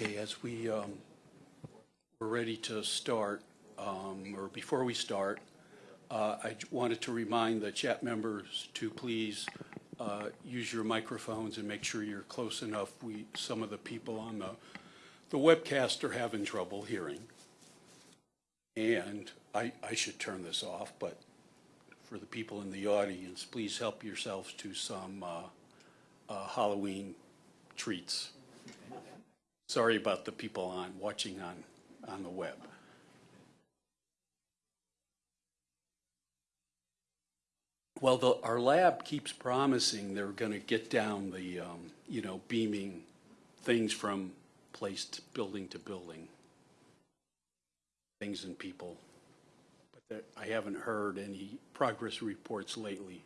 Okay, as we, um, we're ready to start, um, or before we start, uh, I wanted to remind the CHAP members to please uh, use your microphones and make sure you're close enough. We, some of the people on the, the webcast are having trouble hearing. And I, I should turn this off, but for the people in the audience, please help yourselves to some uh, uh, Halloween treats. Sorry about the people on, watching on, on the web. Well, the, our lab keeps promising they're going to get down the, um, you know, beaming things from place to building to building, things and people. But I haven't heard any progress reports lately.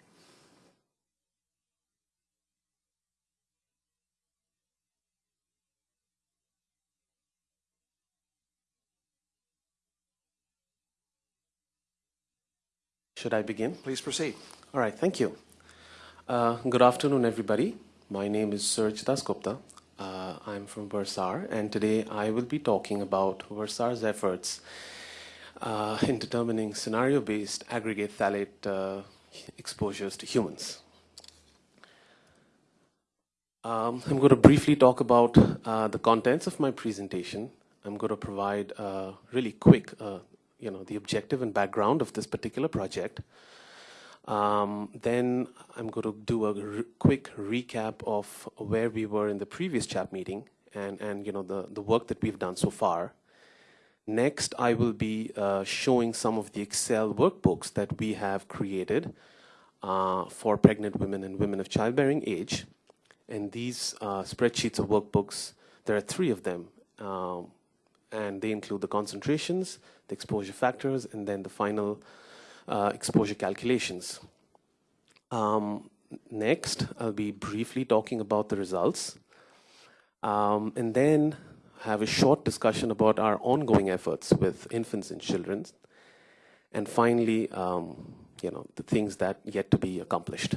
Should I begin? Please proceed. All right, thank you. Uh, good afternoon, everybody. My name is Surj Dasgupta. Uh, I'm from Versar, and today I will be talking about Versar's efforts uh, in determining scenario-based aggregate phthalate uh, exposures to humans. Um, I'm going to briefly talk about uh, the contents of my presentation. I'm going to provide a really quick, uh, you know, the objective and background of this particular project. Um, then I'm going to do a re quick recap of where we were in the previous CHAP meeting and, and you know, the, the work that we've done so far. Next, I will be uh, showing some of the Excel workbooks that we have created uh, for pregnant women and women of childbearing age. And these uh, spreadsheets of workbooks, there are three of them, um, and they include the concentrations, the exposure factors, and then the final uh, exposure calculations. Um, next, I'll be briefly talking about the results, um, and then have a short discussion about our ongoing efforts with infants and children, and finally, um, you know, the things that yet to be accomplished.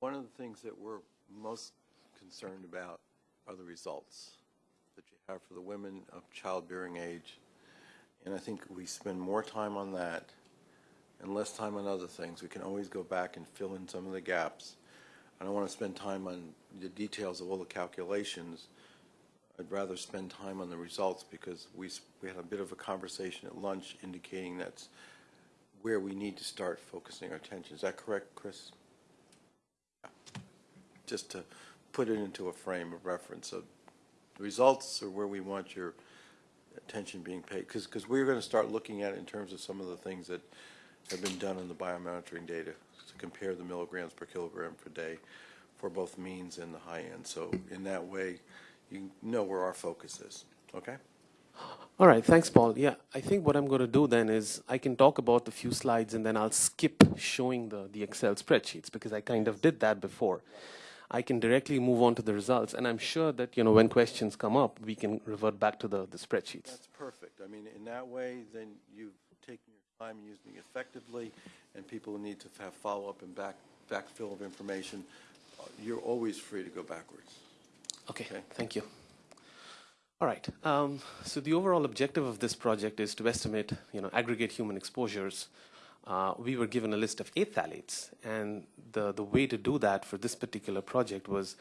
One of the things that we're most concerned about are the results have for the women of childbearing age. And I think we spend more time on that and less time on other things. We can always go back and fill in some of the gaps. I don't want to spend time on the details of all the calculations. I'd rather spend time on the results because we, we had a bit of a conversation at lunch indicating that's where we need to start focusing our attention. Is that correct, Chris? Yeah. Just to put it into a frame of reference of the results are where we want your attention being paid. Because, because we're going to start looking at it in terms of some of the things that have been done in the biomonitoring data to compare the milligrams per kilogram per day for both means and the high end. So in that way, you know where our focus is. Okay? All right, thanks, Paul. Yeah, I think what I'm going to do then is I can talk about the few slides and then I'll skip showing the, the Excel spreadsheets because I kind of did that before. I can directly move on to the results, and I'm sure that you know when questions come up, we can revert back to the, the spreadsheets. That's perfect. I mean, in that way, then you've taken your time using it effectively, and people who need to have follow-up and back, backfill of information, uh, you're always free to go backwards. Okay, Okay. thank you. All right. Um, so the overall objective of this project is to estimate, you know, aggregate human exposures. Uh, we were given a list of eight phthalates, and the the way to do that for this particular project was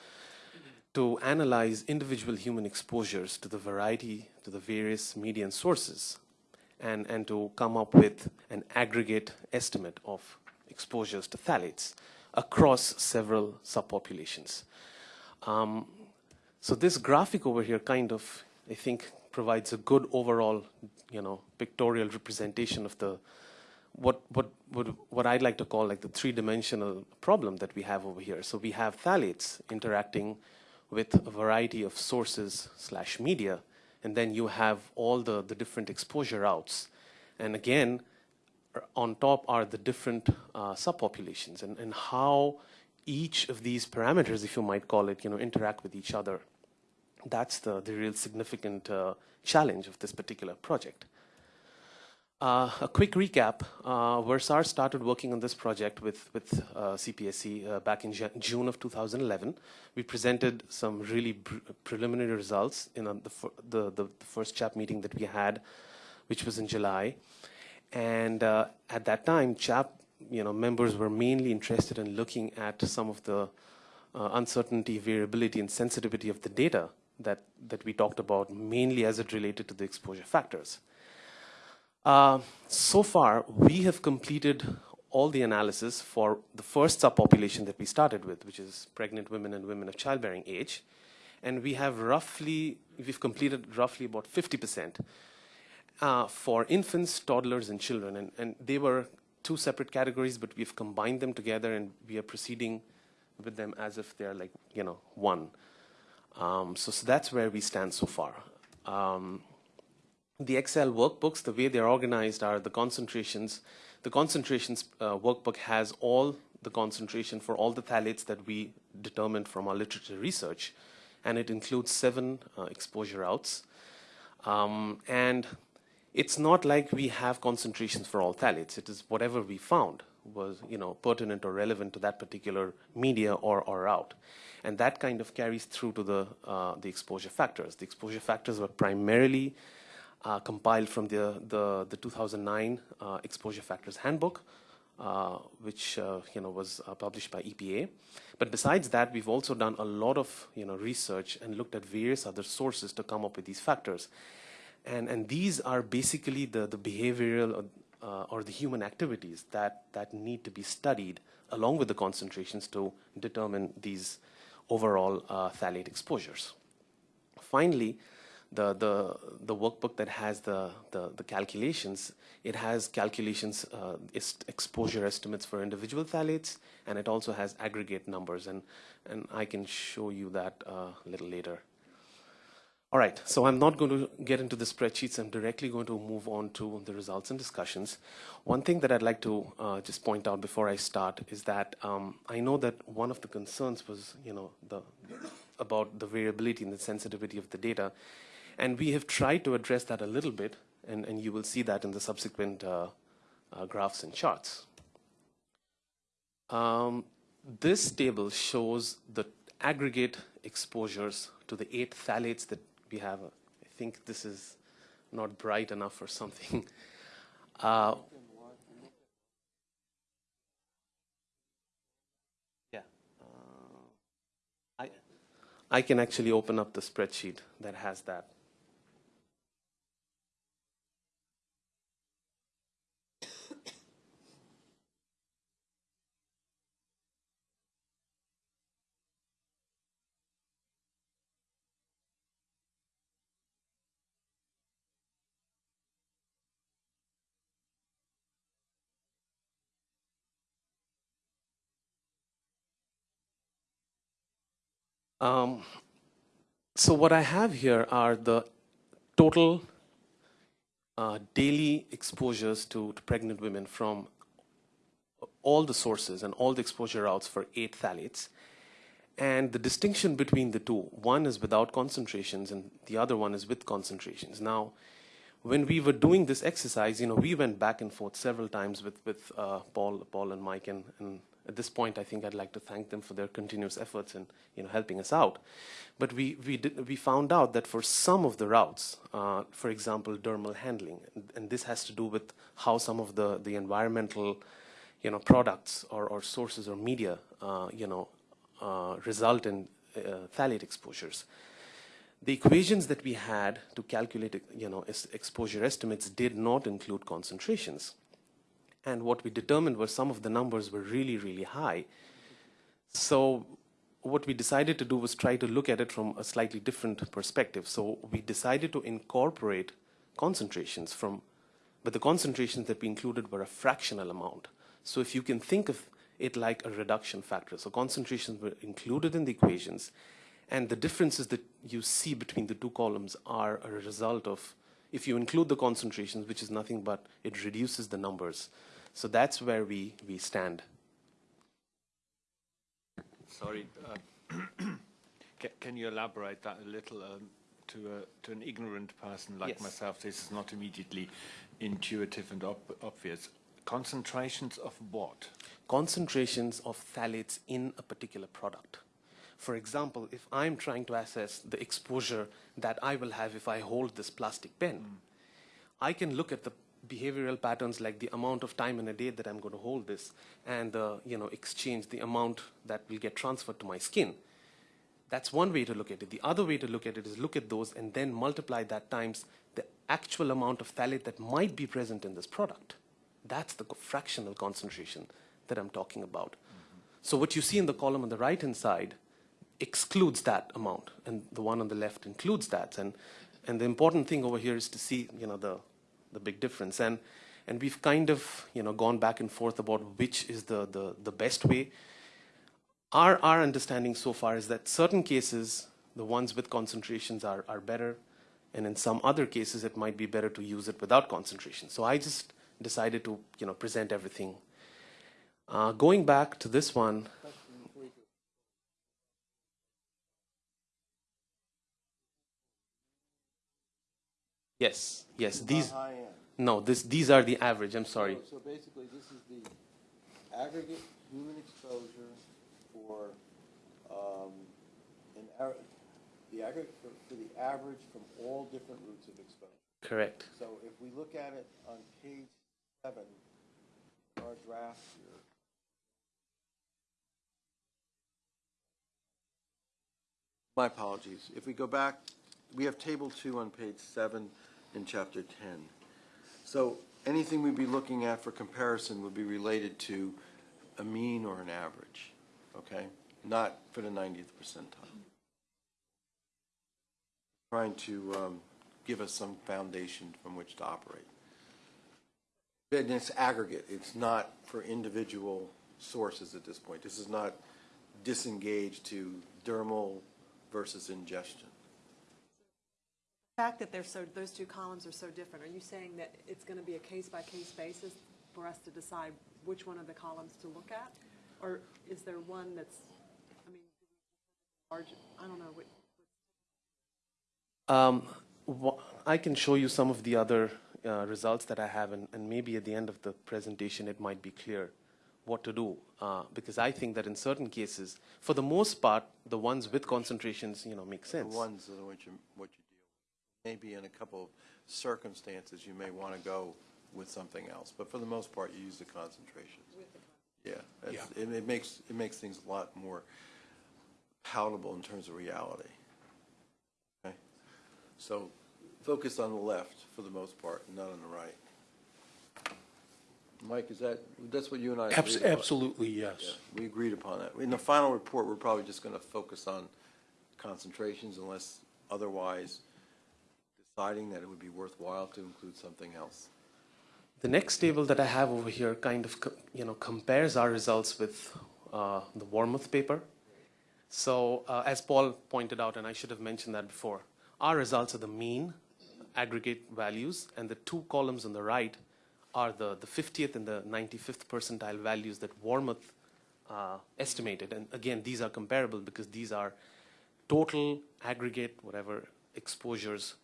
to analyze individual human exposures to the variety, to the various median sources, and and to come up with an aggregate estimate of exposures to phthalates across several subpopulations. Um, so this graphic over here kind of, I think, provides a good overall, you know, pictorial representation of the what what what what I'd like to call like the three-dimensional problem that we have over here. So we have phthalates interacting with a variety of sources slash media, and then you have all the the different exposure routes, and again, on top are the different uh, subpopulations and, and how each of these parameters, if you might call it, you know, interact with each other. That's the, the real significant uh, challenge of this particular project. Uh, a quick recap. Uh, Versar started working on this project with, with uh, CPSC uh, back in Ju- June of 2011. We presented some really pr- preliminary results in uh, the, the, the, first CHAP meeting that we had, which was in July. And uh, at that time, CHAP you know, members were mainly interested in looking at some of the uncertainty, variability, and sensitivity of the data that, that we talked about, mainly as it related to the exposure factors. Uh, so far, we have completed all the analysis for the first subpopulation that we started with, which is pregnant women and women of childbearing age. And we have roughly, we've completed roughly about 50% uh, for infants, toddlers, and children. And, and they were two separate categories, but we've combined them together and we are proceeding with them as if they're like, you know, one. Um, so, so that's where we stand so far. Um, the Excel workbooks, the way they're organized are the concentrations. The concentrations uh, workbook has all the concentration for all the phthalates that we determined from our literature research, and it includes seven uh, exposure routes. Um, and it's not like we have concentrations for all phthalates. It is whatever we found was you know pertinent or relevant to that particular media or, or route. And that kind of carries through to the, uh, the exposure factors. The exposure factors were primarily uh, compiled from the, the, the 2009 uh, Exposure Factors Handbook, uh, which uh, you know, was uh, published by EPA. But besides that, we've also done a lot of you know, research and looked at various other sources to come up with these factors. And, and these are basically the, the behavioral uh, or the human activities that, that need to be studied along with the concentrations to determine these overall phthalate exposures. Finally, the, the, the workbook that has the, the, the calculations, it has calculations, uh, exposure estimates for individual phthalates, and it also has aggregate numbers, and, and I can show you that uh, a little later. All right, so I'm not going to get into the spreadsheets. I'm directly going to move on to the results and discussions. One thing that I'd like to uh, just point out before I start is that um, I know that one of the concerns was, you know, the, about the variability and the sensitivity of the data. And we have tried to address that a little bit, and, and you will see that in the subsequent uh, uh, graphs and charts. Um, this table shows the aggregate exposures to the eight phthalates that we have. I think this is not bright enough or something. Uh, yeah. Uh, I, I can actually open up the spreadsheet that has that. Um, so what I have here are the total uh, daily exposures to, to pregnant women from all the sources and all the exposure routes for eight phthalates. And the distinction between the two, one is without concentrations and the other one is with concentrations. Now, when we were doing this exercise, you know, we went back and forth several times with, with uh, Paul, Paul and Mike and, and at this point, I think I'd like to thank them for their continuous efforts in you know, helping us out. But we, we, did, we found out that for some of the routes, uh, for example, dermal handling, and, this has to do with how some of the, the environmental you know, products or, or sources or media uh, you know, uh, result in uh, phthalate exposures. The equations that we had to calculate you know, exposure estimates did not include concentrations. And what we determined was some of the numbers were really, really high. So what we decided to do was try to look at it from a slightly different perspective. So we decided to incorporate concentrations from, but the concentrations that we included were a fractional amount. So if you can think of it like a reduction factor. So concentrations were included in the equations, and the differences that you see between the two columns are a result of, if you include the concentrations, which is nothing but it reduces the numbers. So that's where we, we stand. Sorry, uh, can, you elaborate that a little? Um, to, a, to an ignorant person like yes. myself, this is not immediately intuitive and ob- obvious. Concentrations of what? concentrations of phthalates in a particular product. For example, if I'm trying to assess the exposure that I will have if I hold this plastic pen, I can look at the behavioral patterns like the amount of time in a day that I'm going to hold this and the you know exchange the amount that will get transferred to my skin. That's one way to look at it. The other way to look at it is look at those and then multiply that times the actual amount of phthalate that might be present in this product. That's the fractional concentration that I'm talking about. Mm-hmm. So what you see in the column on the right-hand side excludes that amount, and the one on the left includes that. And, and the important thing over here is to see, you know, the, the big difference. And, and we've kind of, you know, gone back and forth about which is the, the, the best way. Our, our understanding so far is that certain cases, the ones with concentrations are, are better, and in some other cases, it might be better to use it without concentration. So I just decided to, you know, present everything. Uh, going back to this one, yes, yes, these, no, this, these are the average, I'm sorry. So basically, this is the aggregate human exposure for, um, an, the aggregate for, for the average from all different routes of exposure. Correct. So if we look at it on page seven, our draft here. My apologies. If we go back, we have table two on page seven in chapter ten. So anything we'd be looking at for comparison would be related to a mean or an average, okay? Not for the 90th percentile. Trying to um, give us some foundation from which to operate. And it's aggregate, it's not for individual sources at this point. This is not disengaged to dermal versus ingestion. The fact that they're so, those two columns are so different, are you saying that it's going to be a case-by-case basis for us to decide which one of the columns to look at? Or is there one that's, I mean, large, I don't know, what, Um, I can show you some of the other uh, results that I have, and, and maybe at the end of the presentation it might be clear what to do. Uh, because I think that in certain cases, for the most part, the ones with concentrations, you know, make The sense. ones that are what you, what you deal with. Maybe in a couple of circumstances, you may want to go with something else, but for the most part, you use the concentrations. Yeah, that's- it, it makes, it makes things a lot more palatable in terms of reality. Okay? So focus on the left for the most part, not on the right. Mike, is that, that's what you and I agreed Abs- upon? Absolutely, Yeah, yes. we agreed upon that. In the final report, we're probably just going to focus on concentrations unless otherwise deciding that it would be worthwhile to include something else. The next table that I have over here kind of, you know, compares our results with uh, the Wormuth paper. So uh, as Paul pointed out, and I should have mentioned that before, our results are the mean aggregate values, and the two columns on the right are the, the 50th and the 95th percentile values that Wormuth uh, estimated. And again, these are comparable because these are total aggregate, whatever, exposures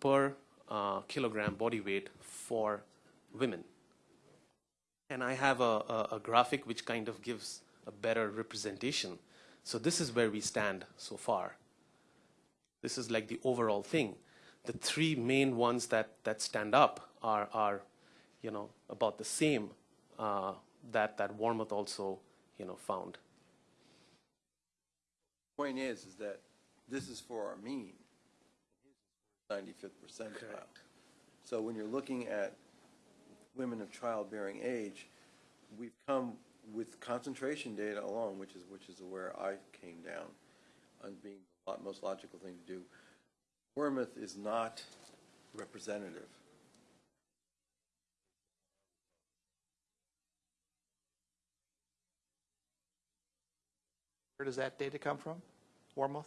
per uh, kilogram body weight for women. And I have a, a, a graphic which kind of gives a better representation. So this is where we stand so far. This is like the overall thing. The three main ones that, that stand up are, are, you know, about the same uh, that, that Wormuth also, you know, found. Point is, is that this is for our mean. Ninety-fifth percentile. Correct. So when you're looking at women of childbearing age, we've come with concentration data alone, which is, which is where I came down on being the most logical thing to do. Wormuth is not representative. Where does that data come from? Wormuth?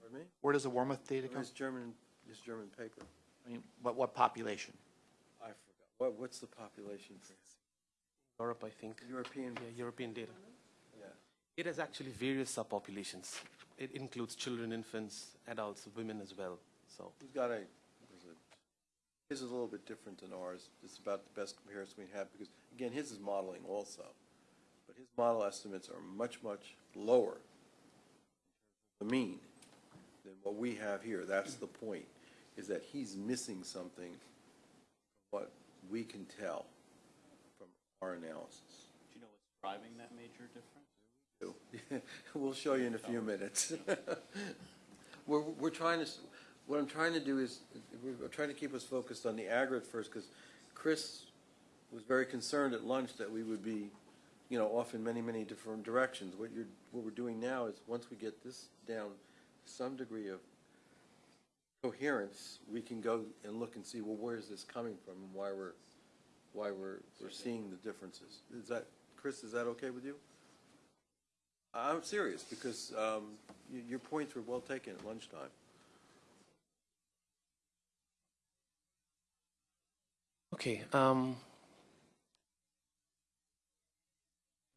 Pardon me? Where does the Wormuth data come? This German, this German paper. I mean, what, what population? I forgot. What, what's the population for Europe, I think. European? Yeah, European data. Yeah. It has actually various subpopulations. It includes children, infants, adults, women as well. So Who's got a, was it His is a little bit different than ours. It's about the best comparison we have because, again, his is modeling also. But his model estimates are much, much lower, the mean, than what we have here. That's the point, is that he's missing something, what we can tell from our analysis. Do you know what's driving that major difference? We'll show you in a few minutes. We're, we're trying to, what I'm trying to do is, we're trying to keep us focused on the aggregate first, because Chris was very concerned at lunch that we would be, you know, off in many, many different directions. What you're, what we're doing now is, once we get this down to some degree of coherence, we can go and look and see, well, where is this coming from and why we're, why we're, we're seeing the differences. Is that, Chris, is that okay with you? I'm serious, because um, your points were well taken at lunchtime. Okay. Um,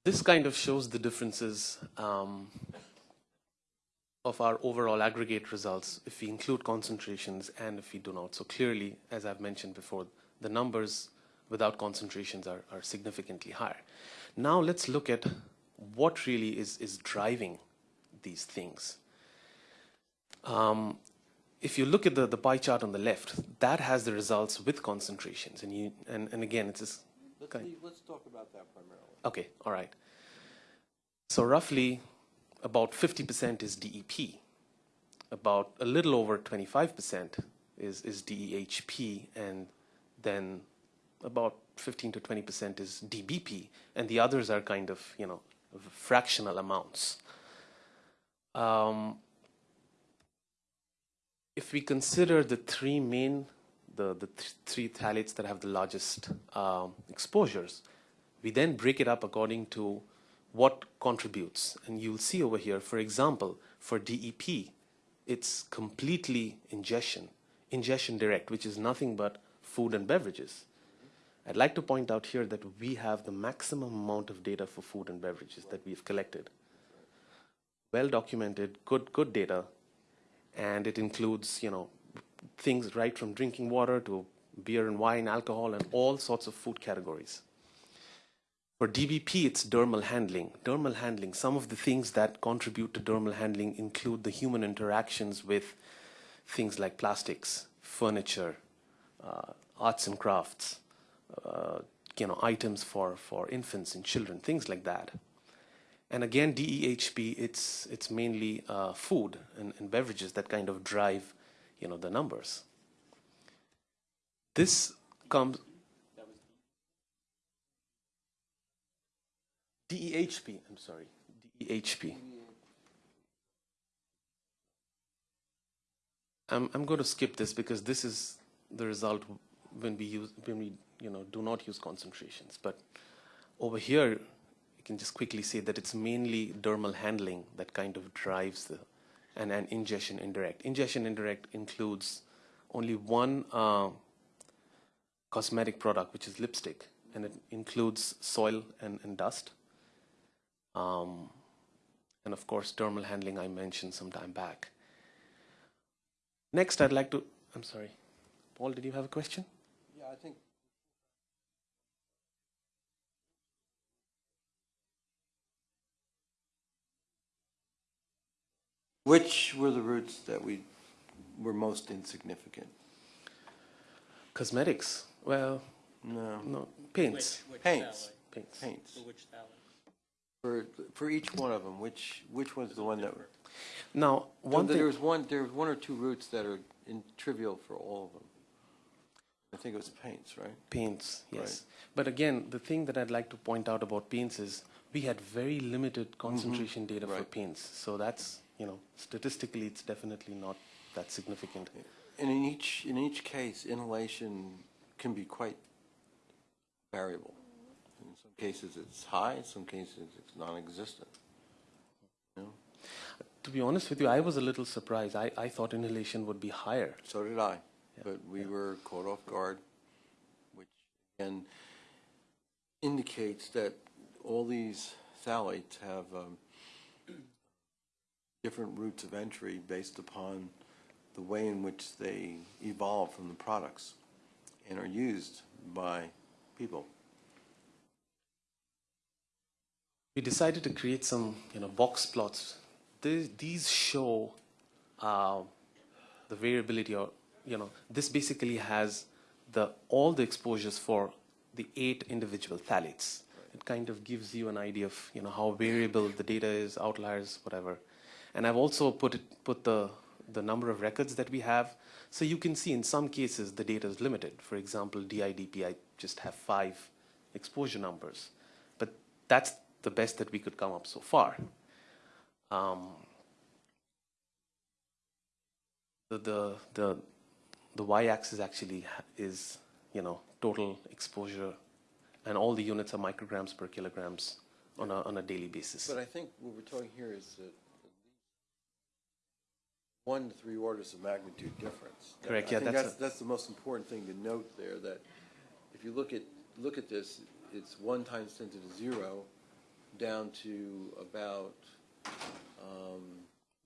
this kind of shows the differences um, of our overall aggregate results if we include concentrations and if we do not. So clearly, as I've mentioned before, the numbers without concentrations are, are significantly higher. Now let's look at what really is, is driving these things. Um, if you look at the, the pie chart on the left, that has the results with concentrations. And, you, and, and again, it's this Let's, leave- let's talk about that primarily. Okay, all right. So roughly about 50% is DEP. About a little over 25% is, is DEHP, and then about 15 to 20% is DBP, and the others are kind of, you know, fractional amounts. Um, if we consider the three main, the, the th- three phthalates that have the largest um, exposures, we then break it up according to what contributes. And you'll see over here, for example, for DEP, it's completely ingestion, ingestion direct, which is nothing but food and beverages. I'd like to point out here that we have the maximum amount of data for food and beverages that we've collected. Well documented, good, good data, and it includes, you know, things right from drinking water to beer and wine, alcohol, and all sorts of food categories. For DBP, it's dermal handling. Dermal handling, some of the things that contribute to dermal handling include the human interactions with things like plastics, furniture, uh, arts and crafts, uh, you know, items for, for infants and children, things like that. And again, DEHP, it's, it's mainly uh, food and, and beverages that kind of drive, you know, the numbers. This comes. DEHP, I'm sorry, DEHP. I'm, I'm going to skip this because this is the result when we use, when we, you know, do not use concentrations. But over here, you can just quickly say that it's mainly dermal handling that kind of drives the, and, and ingestion indirect. Ingestion indirect includes only one uh, cosmetic product, which is lipstick, and it includes soil and, and dust. Um, and of course, dermal handling I mentioned some time back. Next, I'd like to, I'm sorry, Paul, did you have a question? Yeah, I think. Which were the routes that we were most insignificant? Cosmetics, well, No. no, paints, Which, which Paints. phthalate? paints. Paints. For? For, each one of them, which, which one's the one that? Were now, one thing, was one, there's one or two routes that are in trivial for all of them. I think it was paints, right? paints, yes. But again, the thing that I'd like to point out about paints is we had very limited mm-hmm. concentration data for Right. paints. So that's, you know, statistically, it's definitely not that significant. And in each, in each case, inhalation can be quite variable. Cases, it's high, in some cases, it's non-existent. You know? To be honest with you, I was a little surprised. I, I thought inhalation would be higher. So did I, but we were caught off guard, which again indicates that all these phthalates have um, different routes of entry based upon the way in which they evolve from the products. and are used by people. We decided to create some, you know, box plots. These, these show uh, the variability, or you know, this basically has the all the exposures for the eight individual phthalates. It kind of gives you an idea of, you know, how variable the data is, outliers, whatever. And I've also put it, put the the number of records that we have. So you can see in some cases the data is limited. For example, DIDP, I just have five exposure numbers, but that's the best that we could come up so far. Um, the, the, the, the y-axis actually is, you know, total exposure, and all the units are micrograms per kilograms on a, on a daily basis. But I think what we're talking here is that one to three orders of magnitude difference. Correct, I yeah, that's that's, that's the most important thing to note there, that if you look at, look at this, it's one times ten to the zero down to about, um,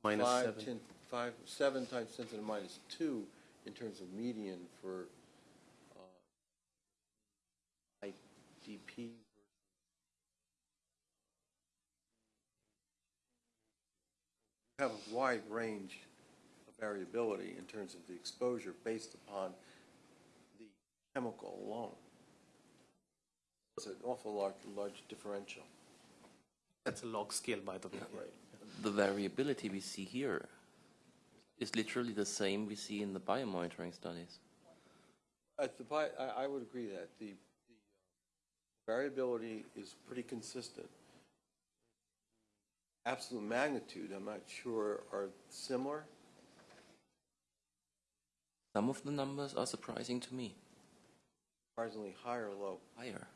Minus five, seven. 10 five, seven times ten to the minus two in terms of median for, uh, IDP. You have a wide range of variability in terms of the exposure based upon the chemical alone. It's an awful large, large differential. That's a log scale, by the way. The variability we see here is literally the same we see in the biomonitoring studies. At the, bi- I, I would agree that the, the variability is pretty consistent. Absolute magnitude, I'm not sure, are similar. Some of the numbers are surprising to me. Surprisingly high or low. Higher.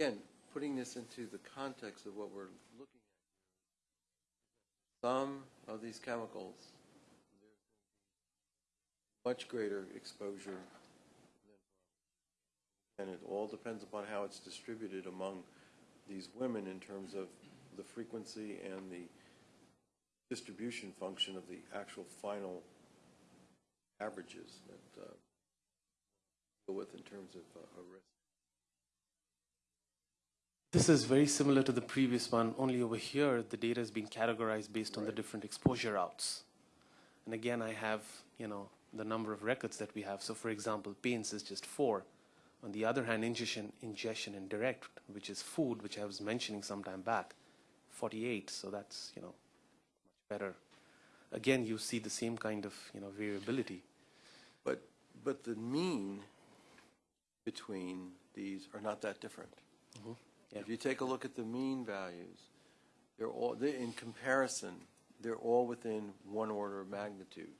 Again, putting this into the context of what we're looking at. Some of these chemicals, much greater exposure. And it all depends upon how it's distributed among these women in terms of the frequency and the distribution function of the actual final averages that uh, deal with in terms of uh, a risk. This is very similar to the previous one, only over here the data is being categorized based on the different exposure routes. And again, I have, you know, the number of records that we have. So for example, paints is just four. On the other hand, ingestion, ingestion and direct, which is food, which I was mentioning some time back, 48. So that's, you know, much better. Again, you see the same kind of, you know, variability. But, but the mean between these are not that different. Yeah. If you take a look at the mean values, they're all, they, in comparison, they're all within one order of magnitude.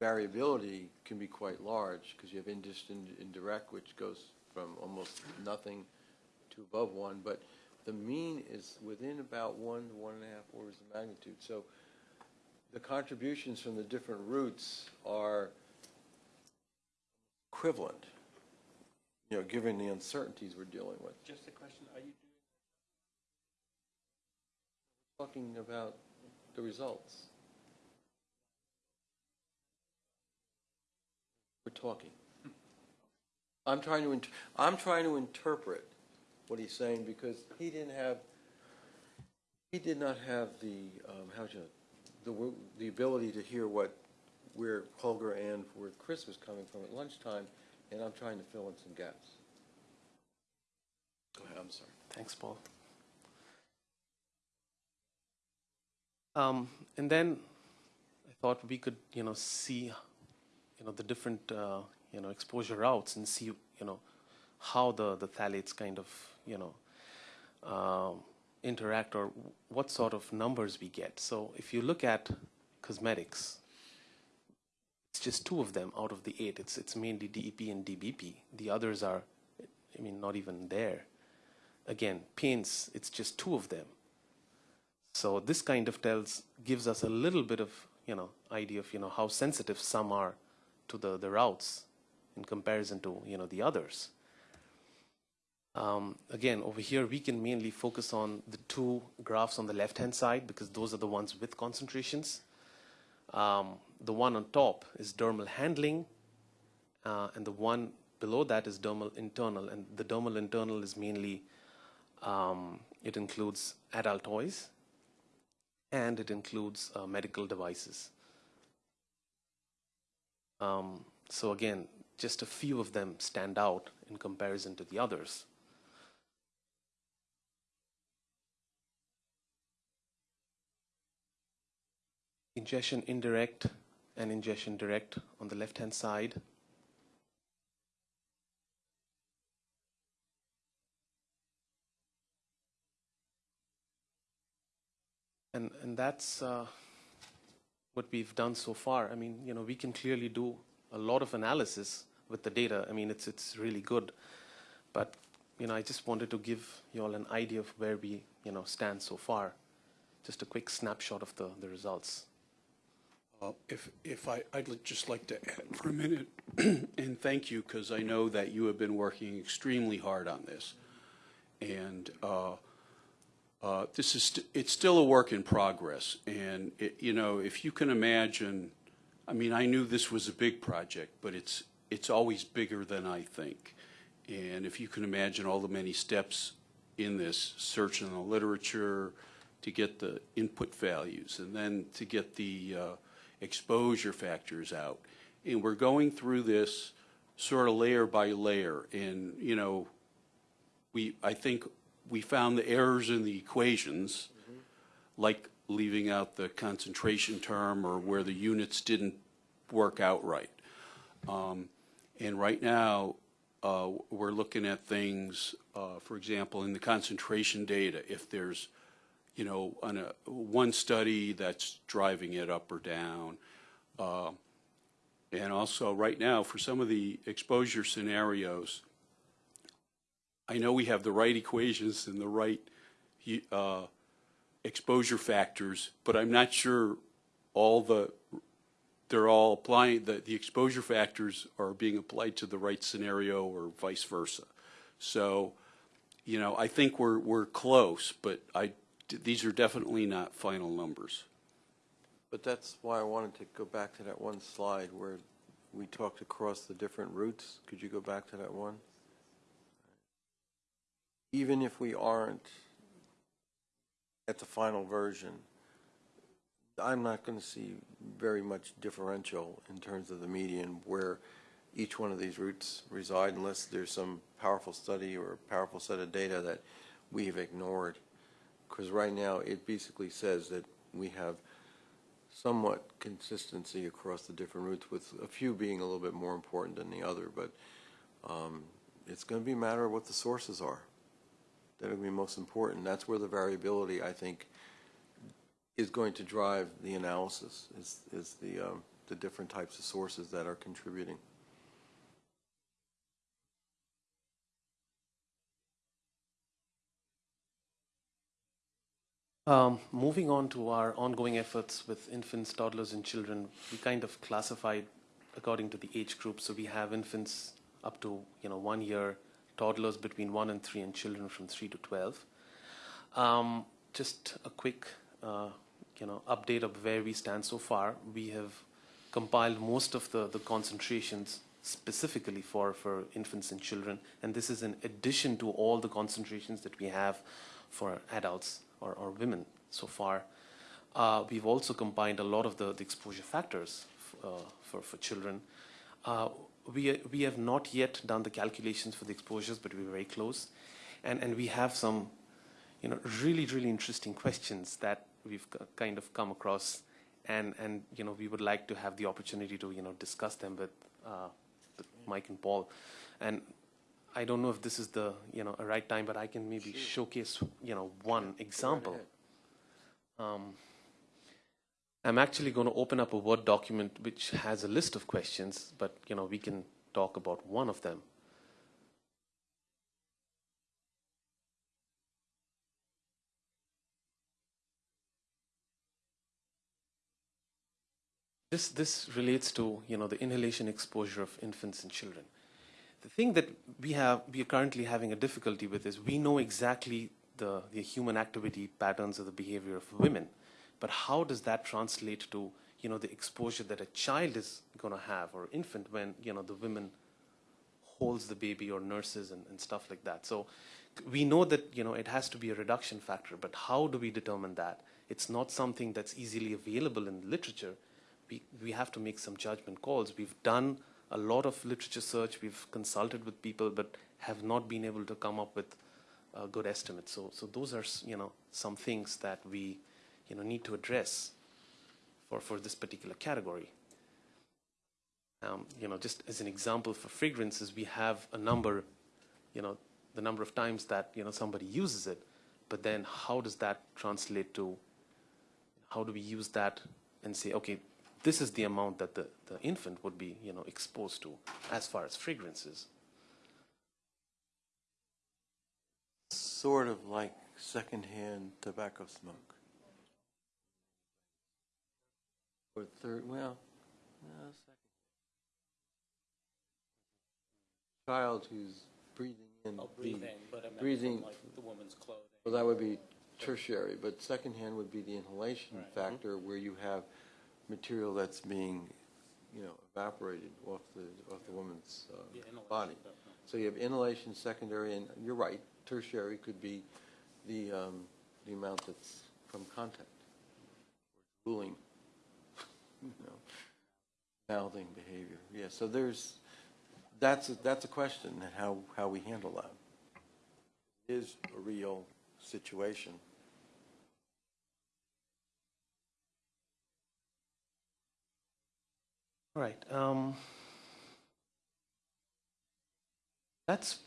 Variability can be quite large because you have indirect, which goes from almost nothing to above one, but the mean is within about one to one and a half orders of magnitude. So the contributions from the different routes are equivalent, you know, given the uncertainties we're dealing with. Just a question, are you doing? Talking about the results. We're talking. I'm trying to, I'm trying to interpret what he's saying because he didn't have, he did not have the, um, how should, the, the ability to hear what, where Holger and where Chris was coming from at lunchtime, and I'm trying to fill in some gaps. Go ahead, I'm sorry. Thanks, Paul. Um, and then I thought we could, you know, see, you know, the different, uh, you know, exposure routes and see, you know, how the, the phthalates kind of, you know, um, interact or what sort of numbers we get. So if you look at cosmetics, just two of them out of the eight. It's, it's mainly DEP and DBP. The others are, I mean, not even there again paints it's just two of them so this kind of tells gives us a little bit of you know idea of you know how sensitive some are to the the routes in comparison to you know the others Um, again, over here, we can mainly focus on the two graphs on the left-hand side because those are the ones with concentrations. Um, the one on top is dermal handling, uh, and the one below that is dermal internal. And the dermal internal is mainly, um, it includes adult toys, and it includes uh, medical devices. Um, so again, just a few of them stand out in comparison to the others. Ingestion indirect and ingestion direct on the left-hand side. And, and that's uh, what we've done so far. I mean, you know, we can clearly do a lot of analysis with the data. I mean, it's, it's really good. But, you know, I just wanted to give you all an idea of where we, you know, stand so far. Just a quick snapshot of the, the results. Uh, If, if I, I'd just like to add for a minute, and thank you, because I know that you have been working extremely hard on this. And uh, uh, this is, st- it's still a work in progress. And, it- you know, if you can imagine, I mean, I knew this was a big project, but it's, it's always bigger than I think. And if you can imagine all the many steps in this, search in the literature, to get the input values, and then to get the uh, exposure factors out. And we're going through this sort of layer by layer, and, you know, we, I think we found the errors in the equations, like leaving out the concentration term or where the units didn't work out right. Um, And right now, uh, we're looking at things, uh, for example, in the concentration data, if there's, you know, on a, one study that's driving it up or down. Uh, And also, right now, for some of the exposure scenarios, I know we have the right equations and the right uh, exposure factors, but I'm not sure all the, they're all applying, the, the exposure factors are being applied to the right scenario or vice versa. So, you know, I think we're, we're close, but I, these are definitely not final numbers. But that's why I wanted to go back to that one slide where we talked across the different routes. Could you go back to that one? Even if we aren't at the final version, I'm not going to see very much differential in terms of the median where each one of these routes reside unless there's some powerful study or powerful set of data that we have ignored. Because right now, it basically says that we have somewhat consistency across the different routes, with a few being a little bit more important than the other, but um, it's going to be a matter of what the sources are. That will be most important. That's where the variability, I think, is going to drive the analysis, is, is the, um, the different types of sources that are contributing. Um, moving on to our ongoing efforts with infants, toddlers, and children, we kind of classified according to the age group. So we have infants up to you know one year, toddlers between one and three, and children from three to twelve. Um, just a quick uh, you know update of where we stand so far. We have compiled most of the, the concentrations specifically for, for infants and children, and this is in addition to all the concentrations that we have for adults or, or women so far. Uh, we've also combined a lot of the, the exposure factors uh, for, for children. Uh, we, we have not yet done the calculations for the exposures, but we're very close. And, and we have some you know, really, really interesting questions that we've kind of come across. And, and, you know, we would like to have the opportunity to, you know, discuss them with, uh, with Mike and Paul. And I don't know if this is the you know a right time, but I can maybe showcase you know one example. Um, I'm actually going to open up a Word document which has a list of questions, but you know we can talk about one of them. This this relates to you know the inhalation exposure of infants and children. The thing that we have, we are currently having a difficulty with is we know exactly the, the human activity patterns of the behavior of women, but how does that translate to, you know, the exposure that a child is going to have or infant when, you know, the women holds the baby or nurses and, and stuff like that. So we know that, you know, it has to be a reduction factor, but how do we determine that? It's not something that's easily available in literature. We, we have to make some judgment calls. We've done a lot of literature search. We've consulted with people, but have not been able to come up with a good estimate. So, so those are, you know, some things that we, you know, need to address for, for this particular category. Um, you know, just as an example for fragrances, we have a number, you know, the number of times that, you know, somebody uses it, but then how does that translate to, how do we use that and say, okay, this is the amount that the, the infant would be, you know, exposed to as far as fragrances. Sort of like secondhand tobacco smoke. Or third, well, no, second. Child who's breathing in. Oh, the- breathing, but I meant breathing- from like the woman's clothing. Well, that would be tertiary, but secondhand would be the inhalation Right. factor where you have material that's being, you know, evaporated off the, off the woman's uh, Yeah, inhalation, body. definitely. So you have inhalation, secondary, and you're right, tertiary could be the, um, the amount that's from contact. Cooling, you know, mouthing behavior. Yeah, so there's, that's, a- that's a question, and how, how we handle that. Is a real situation. All right. Um, that's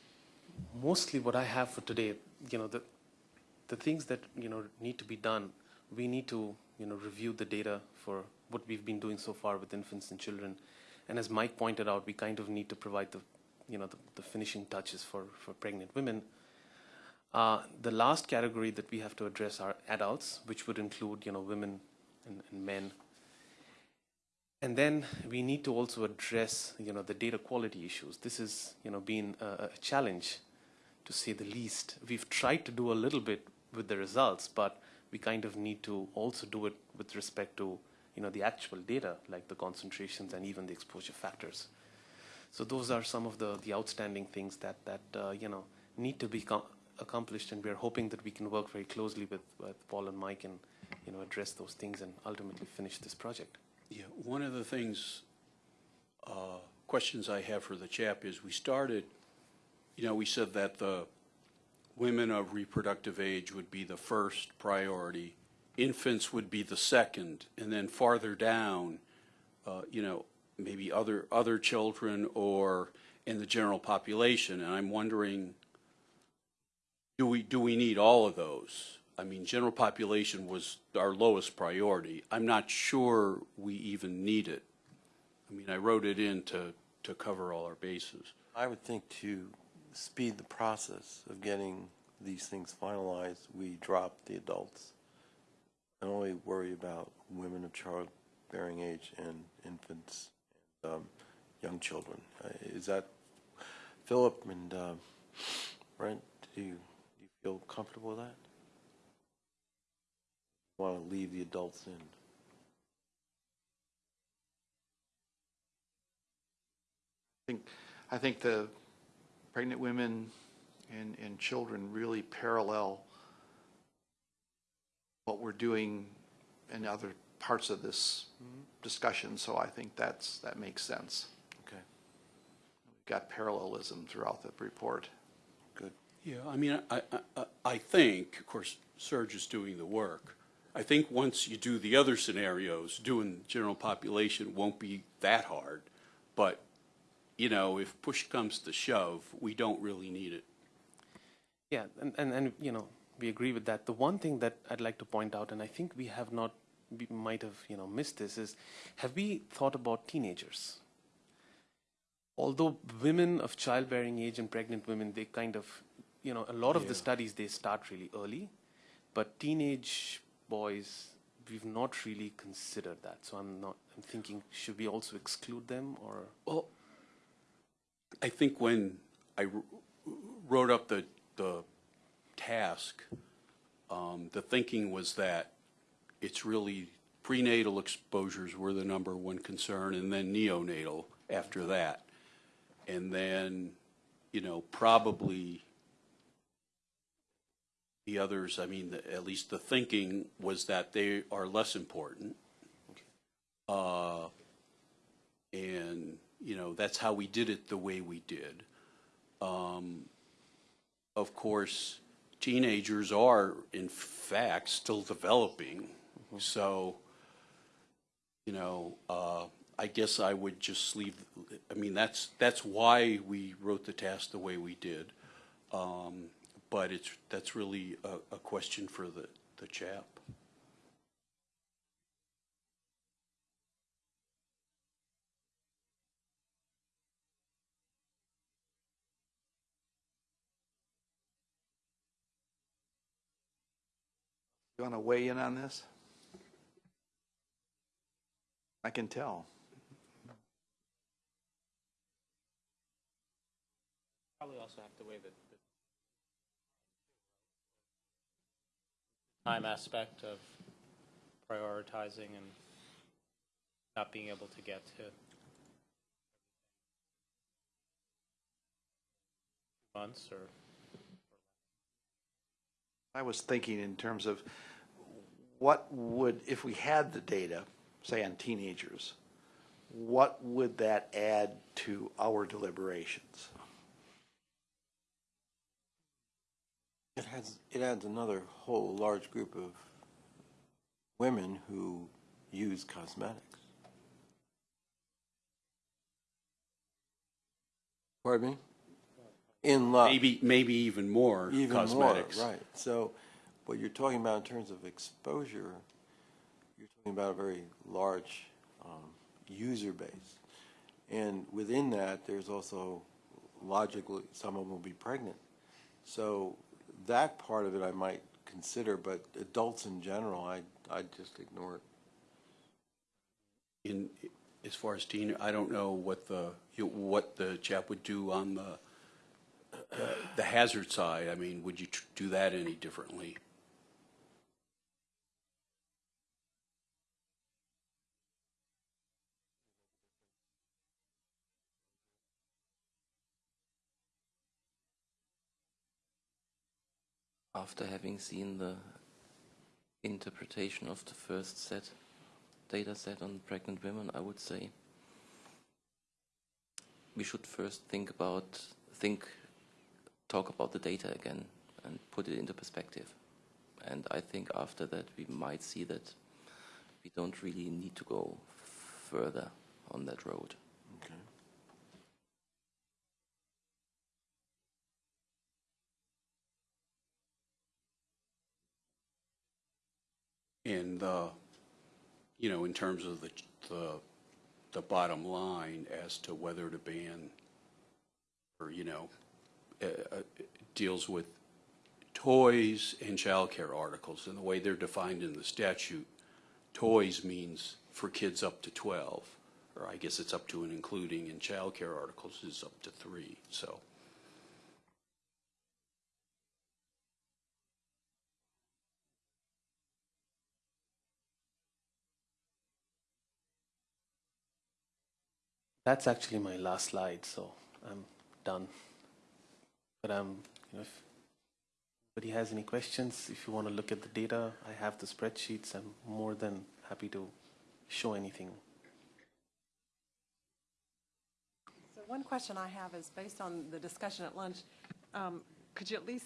mostly what I have for today. You know, the the things that you know need to be done. We need to you know review the data for what we've been doing so far with infants and children, and as Mike pointed out, we kind of need to provide the you know the, the finishing touches for for pregnant women. Uh, the last category that we have to address are adults, which would include you know women and, and men. And then we need to also address, you know, the data quality issues. This has, you know, been a, a challenge, to say the least. We've tried to do a little bit with the results, but we kind of need to also do it with respect to, you know, the actual data, like the concentrations and even the exposure factors. So those are some of the, the outstanding things that, that uh, you know, need to be accomplished, and we're hoping that we can work very closely with, with Paul and Mike and, you know, address those things and ultimately finish this project. Yeah, one of the things, uh, questions I have for the chap is, we started, you know, we said that the women of reproductive age would be the first priority, infants would be the second, and then farther down, uh, you know, maybe other, other children or in the general population, and I'm wondering, do we, do we need all of those? I mean, general population was our lowest priority. I'm not sure we even need it. I mean, I wrote it in to, to cover all our bases. I would think to speed the process of getting these things finalized, we drop the adults and only worry about women of childbearing age and infants and um, young children. Uh, Is that, Philip and um, Brent, do you, do you feel comfortable with that? Want to leave the adults in? I think, I think the pregnant women and, and children really parallel what we're doing in other parts of this discussion, so I think that's, that makes sense. Okay, We've got parallelism throughout the report. good. Yeah, I mean, I, I- I, I think, of course, Serge is doing the work. I think once you do the other scenarios, doing general population won't be that hard. But, you know, if push comes to shove, we don't really need it. Yeah, and, and, and you know, we agree with that. The one thing that I'd like to point out, and I think we have not, we might have, you know, missed this, is have we thought about teenagers? Although women of childbearing age and pregnant women, they kind of, you know, a lot of the studies, they start really early, but teenage boys, we've not really considered that. So I'm not, I'm thinking, should we also exclude them or? Well, I think when I wrote up the, the task, um, the thinking was that it's really prenatal exposures were the number one concern, and then neonatal after that. And then, you know, probably the others, I mean, the- at least the thinking was that they are less important. Uh, And, you know, that's how we did it the way we did. Um, Of course, teenagers are, in fact, still developing. So, you know, uh, I guess I would just leave, I mean, that's, that's why we wrote the task the way we did. Um, But it's, that's really a, a question for the, the chap. You want to weigh in on this? I can tell. Probably also have to weigh the, time aspect of prioritizing and not being able to get to months or I was thinking in terms of what would, if we had the data, say on teenagers, what would that add to our deliberations? It has, it adds another whole large group of women who use cosmetics. Pardon me? In love. Maybe, maybe even more Even cosmetics. more, right. So what you're talking about in terms of exposure, you're talking about a very large um, user base. And within that, there's also logically, some of them will be pregnant. So that part of it I might consider, but adults in general, I, I'd just ignore it. In, as far as teen, I don't know what the, what the chap would do on the, the hazard side. I mean, would you do that any differently? After having seen the interpretation of the first set, data set on pregnant women, I would say we should first think about, think, talk about the data again and put it into perspective. And I think after that we might see that we don't really need to go further on that road. And, uh, you know, in terms of the, the, the bottom line as to whether to ban or, you know, uh, uh, deals with toys and childcare articles. And the way they're defined in the statute, toys means for kids up to 12, or I guess it's up to and including, and childcare articles is up to three, so. That's actually my last slide, so I'm done. But um, you know, if anybody has any questions, if you want to look at the data, I have the spreadsheets. I'm more than happy to show anything. So one question I have is, based on the discussion at lunch, um, could you at least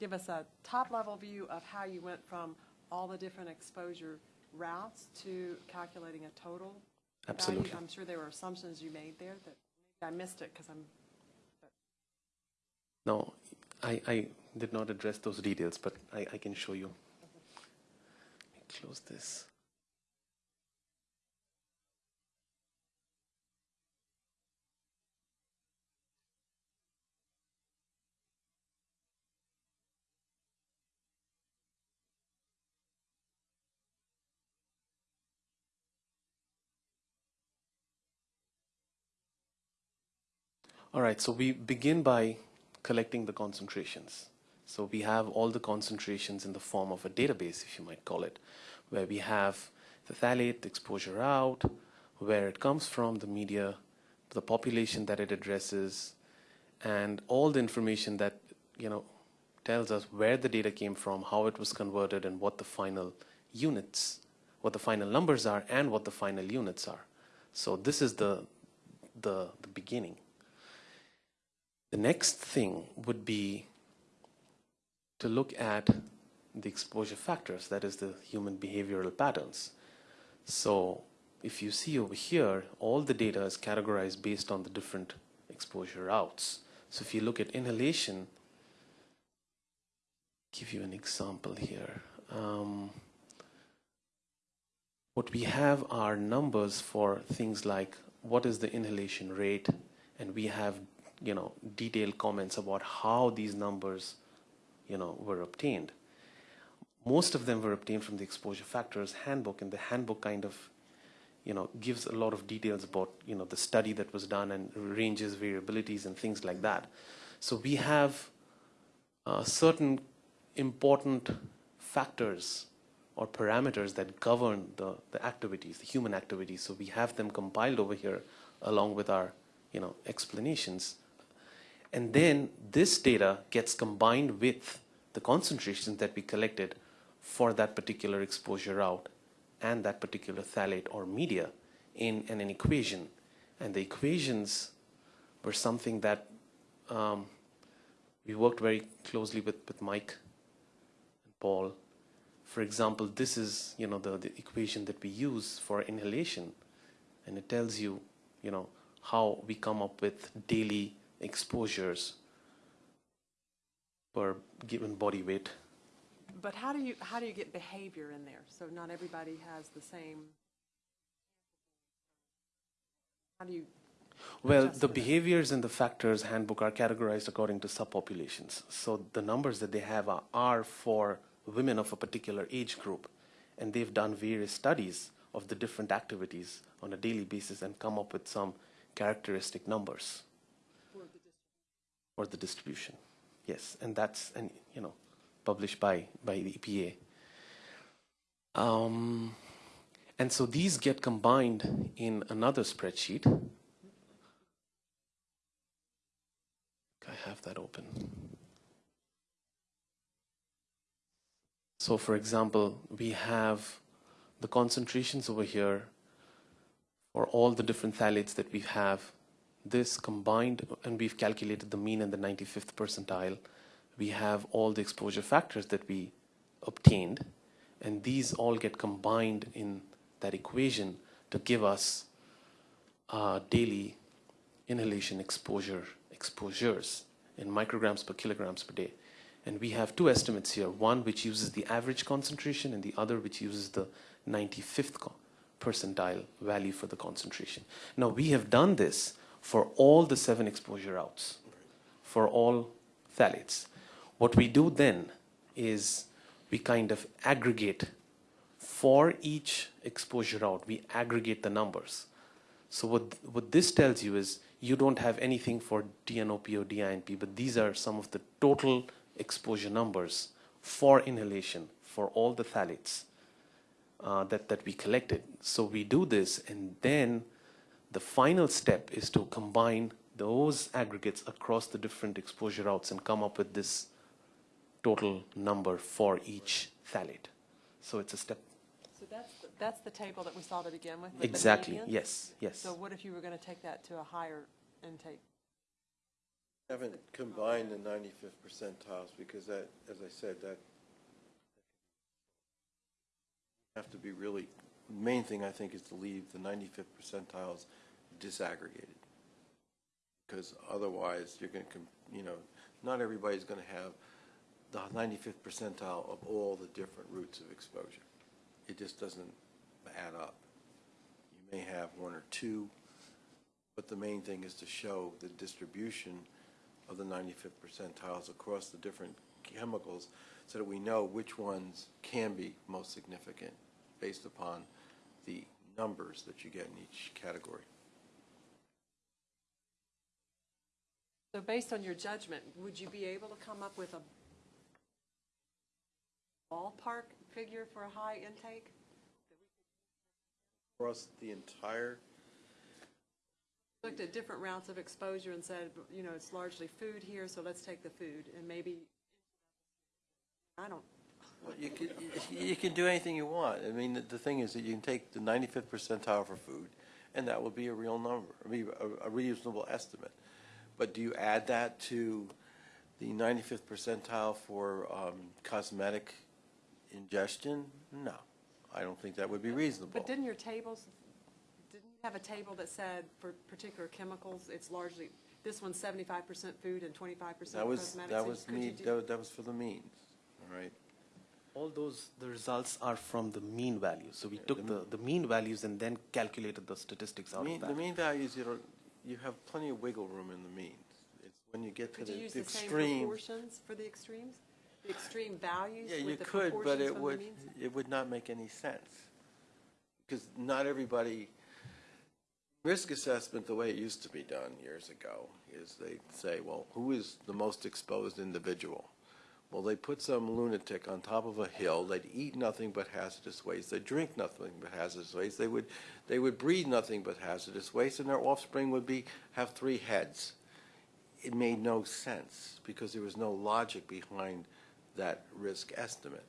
give us a top-level view of how you went from all the different exposure routes to calculating a total value? Absolutely. I'm sure there were assumptions you made there that, maybe I missed it because I'm, No, I, I did not address those details, but I, I can show you. Let me close this. All right, so we begin by collecting the concentrations. So we have all the concentrations in the form of a database, if you might call it, where we have the phthalate, exposure out, where it comes from, the media, the population that it addresses, and all the information that you know tells us where the data came from, how it was converted, and what the final units, what the final numbers are, and what the final units are. So this is the the, the beginning. The next thing would be to look at the exposure factors, that is the human behavioral patterns. So if you see over here, all the data is categorized based on the different exposure routes. So if you look at inhalation, give you an example here. Um, what we have are numbers for things like what is the inhalation rate, and we have you know detailed comments about how these numbers you know were obtained. Most of them were obtained from the exposure factors handbook, and the handbook kind of you know gives a lot of details about you know the study that was done and ranges variabilities and things like that. So we have uh, certain important factors or parameters that govern the, the activities, the human activities. So we have them compiled over here along with our you know, explanations. And then this data gets combined with the concentrations that we collected for that particular exposure route and that particular phthalate or media in, in an equation. And the equations were something that um, we worked very closely with, with Mike and Paul for example, this is you know the, the equation that we use for inhalation, and it tells you you know how we come up with daily exposures per given body weight. But how do you, how do you get behavior in there? So not everybody has the same, how do you, Well, the behaviors and the factors handbook are categorized according to subpopulations. So the numbers that they have are, are for women of a particular age group, and they've done various studies of the different activities on a daily basis and come up with some characteristic numbers for the distribution. Yes, and that's and you know published by by the EPA. Um, and so these get combined in another spreadsheet. I have that open. So for example, we have the concentrations over here for all the different phthalates that we have. This combined, and we've calculated the mean and the 95th percentile. We have all the exposure factors that we obtained, and these all get combined in that equation to give us uh, daily inhalation exposure exposures in micrograms per kilograms per day. And we have two estimates here, one which uses the average concentration and the other which uses the 95th percentile value for the concentration. Now we have done this for all the seven exposure routes, for all phthalates. What we do then is we kind of aggregate for each exposure route, we aggregate the numbers. So what, what this tells you is you don't have anything for DNOP or DINP, but these are some of the total exposure numbers for inhalation for all the phthalates uh, that, that we collected. So we do this, and then the final step is to combine those aggregates across the different exposure routes and come up with this total number for each phthalate. So it's a step. so that's, the- that's the table that we saw to begin with? with the Exactly, yes, yes. So what if you were going to take that to a higher intake? I Haven't combined the 95th percentiles because that, as I said, that have to be really, main thing I think is to leave the 95th percentiles disaggregated. Because otherwise, you're going to, you know, not everybody's going to have the 95th percentile of all the different routes of exposure. It just doesn't add up. You may have one or two, but the main thing is to show the distribution of the 95th percentiles across the different chemicals so that we know which ones can be most significant based upon the numbers that you get in each category. So based on your judgment, would you be able to come up with a ballpark figure for a high intake? Across the entire, Looked at different routes of exposure and said, you know, it's largely food here, so let's take the food, and maybe, I don't, well, you can, you can do anything you want. I mean, the- the thing is that you can take the 95th percentile for food, and that will be a real number, I mean, a a reasonable estimate. But do you add that to the 95th percentile for um, cosmetic ingestion? No, I don't think that would be reasonable. but didn't your tables, didn't you have a table that said for particular chemicals, it's largely, this one's seventy-five percent food and twenty-five percent That was, cosmetics? that was could you me, do- that that was for the means, all right? All those, the results are from the mean values. So we took the, the mean values and then calculated the statistics out Mean- of The mean values, you don't, you have plenty of wiggle room in the mean. It's when you get to Could the you use the the same extreme. proportions for the extremes? The extreme values Yeah, you with the could, but proportions it would, it would not make any sense. Because not everybody, risk assessment, the way it used to be done years ago, is they say, well, who is the most exposed individual? Well, they put some lunatic on top of a hill, they'd eat nothing but hazardous waste, they'd drink nothing but hazardous waste, they would, they would breathe nothing but hazardous waste, and their offspring would be, have three heads. It made no sense, because there was no logic behind that risk estimate.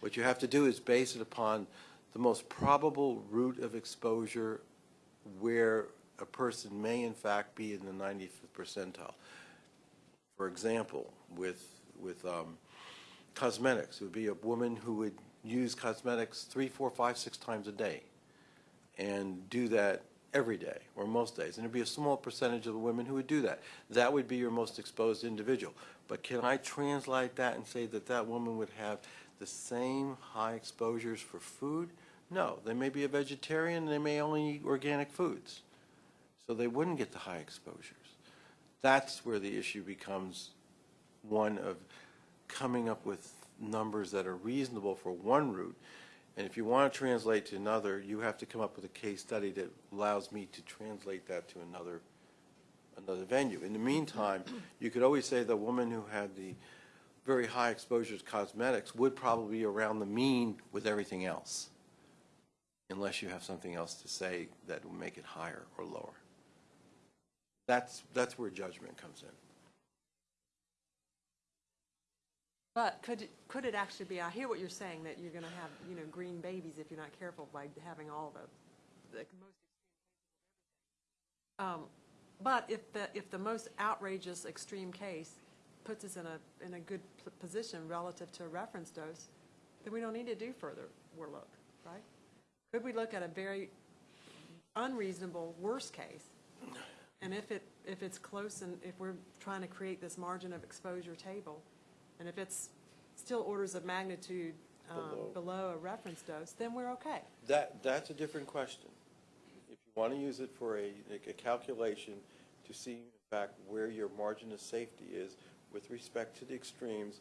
What you have to do is base it upon the most probable route of exposure where a person may in fact be in the 95th percentile. For example, with, with um, cosmetics, it would be a woman who would use cosmetics three, four, five, six times a day and do that every day or most days. And it would be a small percentage of the women who would do that. That would be your most exposed individual. But can I translate that and say that that woman would have the same high exposures for food? No, they may be a vegetarian, they may only eat organic foods. So they wouldn't get the high exposures. That's where the issue becomes one of coming up with numbers that are reasonable for one route. And if you want to translate to another, you have to come up with a case study that allows me to translate that to another, another venue. In the meantime, you could always say the woman who had the very high exposure to cosmetics would probably be around the mean with everything else, unless you have something else to say that will make it higher or lower. That's, that's where judgment comes in. But could, it- could it actually be, I hear what you're saying, that you're going to have, you know, green babies if you're not careful by having all the, the most. Um, But if the, if the most outrageous extreme case puts us in a, in a good position relative to a reference dose, then we don't need to do further look, right? Could we look at a very unreasonable worst case? And if it, if it's close and if we're trying to create this margin of exposure table, and if it's still orders of magnitude um, Below. below a reference dose, then we're okay. That, that's a different question. If you want to use it for a, a calculation to see in fact where your margin of safety is with respect to the extremes,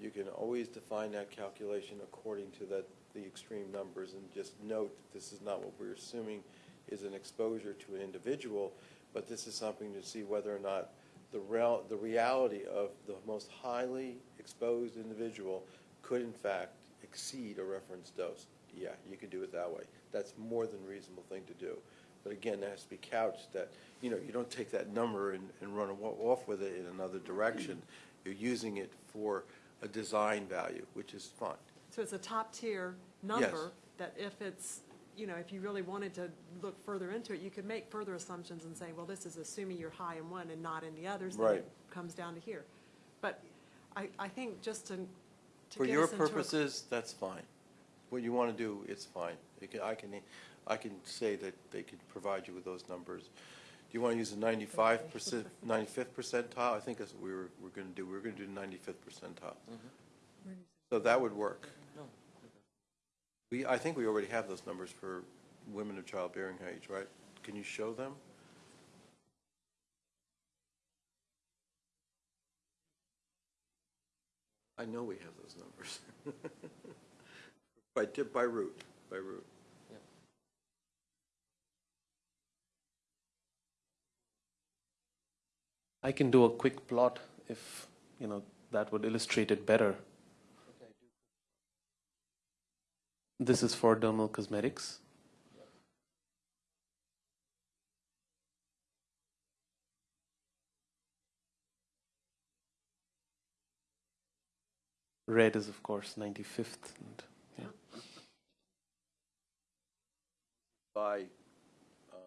you can always define that calculation according to that, the extreme numbers and just note that this is not what we're assuming is an exposure to an individual, but this is something to see whether or not the real, the reality of the most highly exposed individual could in fact exceed a reference dose. Yeah, you could do it that way. That's more than reasonable thing to do. But again, that has to be couched that, you know, you don't take that number and, and run off with it in another direction. You're using it for a design value, which is fine. So it's a top-tier number that if it's, you know, if you really wanted to look further into it, you could make further assumptions and say, well, this is assuming you're high in one and not in the others. then Right. it Comes down to here. But I, I think just to, to For get your us into a- purposes, that's fine. What you want to do, it's fine. You can, I can, I can say that they could provide you with those numbers. Do you want to use the ninety-five percent, ninety-fifth percentile? I think that's what we were, we're going to do. We're going to do ninety-fifth percentile. Mm-hmm. So that would work. We, I think we already have those numbers for women of childbearing age, right? Can you show them? I know we have those numbers. By, di- by route, by route. I can do a quick plot if, you know, that would illustrate it better. This is for dermal cosmetics. Red is, of course, 95th. And, yeah. By um,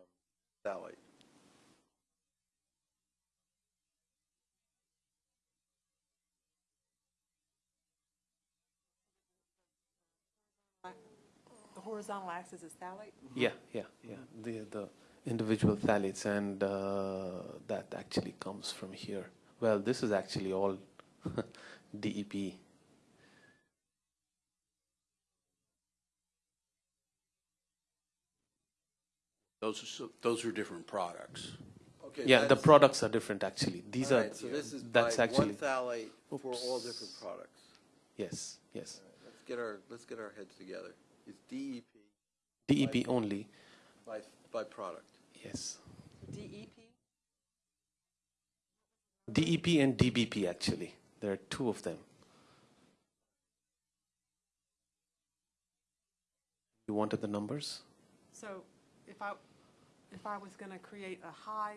Sally. Horizontal axis is phthalate? Yeah, yeah, yeah. The the individual phthalates, and uh, that actually comes from here. Well, this is actually all DEP. Those are, so- those are different products. Okay, Yeah, the products are different actually. These all are So this is by that's one actually phthalate for all different products. yes, yes. Let's get our, let's get our heads together. It's DEP DEP E only. by, by product. Yes, DEP? DEP and DBP actually. There are two of them. You wanted the numbers? So if I, if I was going to create a high,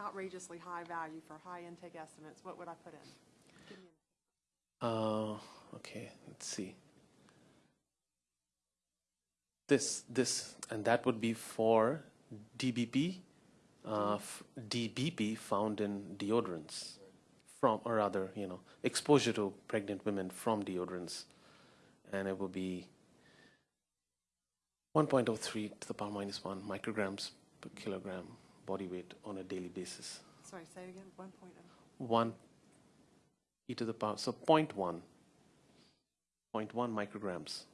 outrageously high value for high intake estimates, what would I put in? Give me Uh, okay, let's see. This, this, and that would be for DBP, uh, DBP found in deodorants, from, or rather, you know, exposure to pregnant women from deodorants, and it will be 1.03 to the power minus one micrograms per kilogram body weight on a daily basis. Sorry, say it again, 1.0. one e to the power, so 0.1, 0.1 micrograms.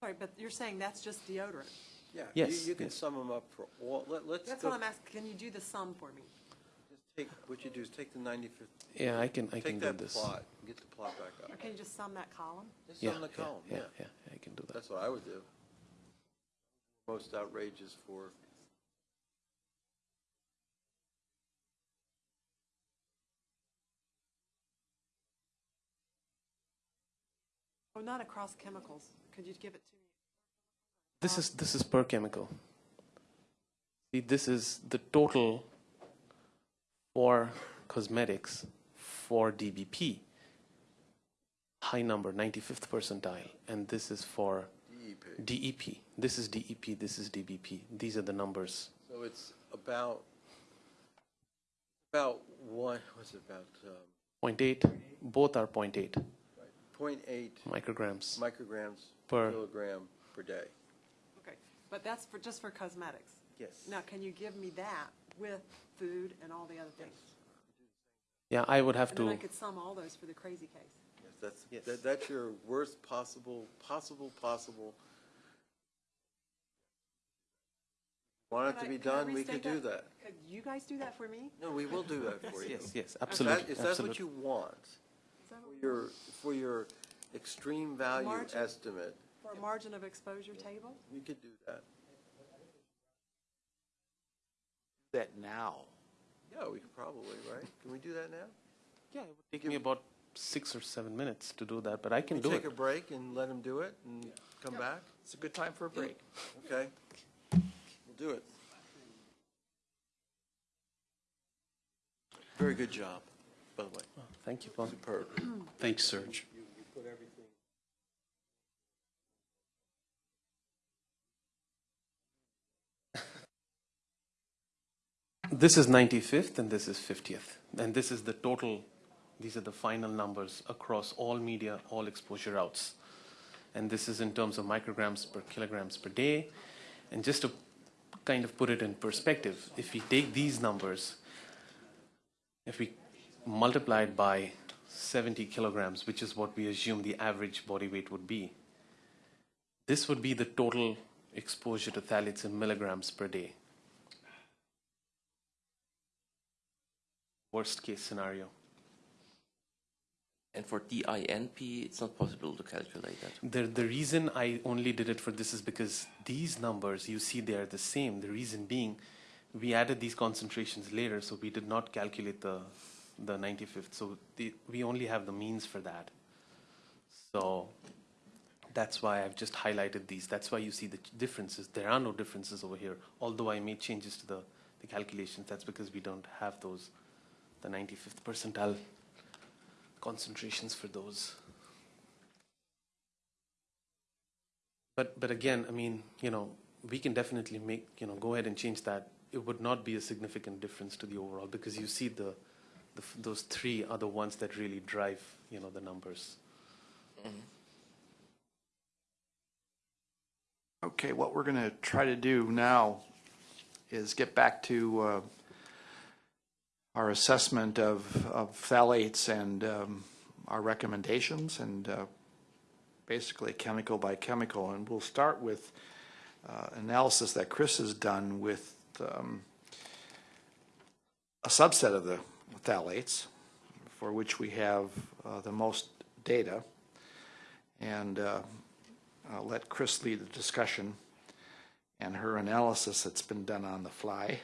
Sorry, but you're saying that's just deodorant? Yeah. Yes, You, you can yes. sum them up for all, let, let's That's go, what I'm asking, can you do the sum for me? just take, what you do is take the 95th, Yeah, I can, I can take do that this. plot, and get the plot back Or up. can you just sum that column? Just Yeah, sum the yeah, column, yeah, yeah. yeah, I can do that. That's what I would do. Most outrageous for, Oh, not across chemicals. Could you give it to me? This is this is per chemical. See, this is the total for cosmetics for DBP. High number, 95th percentile, and this is for DEP. DEP. This is DEP. This is DBP. These are the numbers. So it's about, about one, what's it about, um, 0.8. Both are 0.8 point eight micrograms. micrograms Per- per kilogram per day. Okay, but that's for, just for cosmetics. Yes. Now, can you give me that with food and all the other things? Yeah, I would have And then I to. could sum all those for the crazy case. Yes, that's, Yes. that, that's your worst possible, possible, possible. Want it Could to I- be could I done, we could restate do that. Could you guys do that for me? No, we will do that for you. Yes, yes, If that- absolutely. If that's what absolutely. you want, Is that for what we your, for your extreme value Margin? estimate, For a margin of exposure table? we could do that. That now. Yeah, we could probably, right? Can we do that now? Yeah, it would take me about six or seven minutes to do that, but I can We do take it. a break and let them do it and come back? It's a good time for a break. Okay. We'll do it. Very good job, by the way. Thank you, Paul. Superb. Thanks, Serge. This is 95th and this is 50th. And this is the total, these are the final numbers across all media, all exposure routes. And this is in terms of micrograms per kilograms per day. And just to kind of put it in perspective, if we take these numbers, if we multiply it by 70 kilograms, which is what we assume the average body weight would be, this would be the total exposure to phthalates in milligrams per day. Worst case scenario. And for DINP, it's not possible to calculate that. The, the reason I only did it for this is because these numbers, you see, they are the same. The reason being, we added these concentrations later, so we did not calculate the, the 95th. So the, we only have the means for that. So that's why I've just highlighted these. That's why you see the differences. There are no differences over here. Although I made changes to the, the calculations, that's because we don't have those, the 95th percentile concentrations for those. But, but again, I mean, you know, we can definitely make, you know, go ahead and change that. It would not be a significant difference to the overall because you see the, the those three are the ones that really drive, you know, the numbers. Okay, what we're going to try to do now is get back to uh, our assessment of, of phthalates and um, our recommendations and uh, basically chemical by chemical. And we'll start with uh, analysis that Chris has done with um, a subset of the phthalates for which we have uh, the most data. And uh, I'll let Chris lead the discussion and her analysis that's been done on the fly.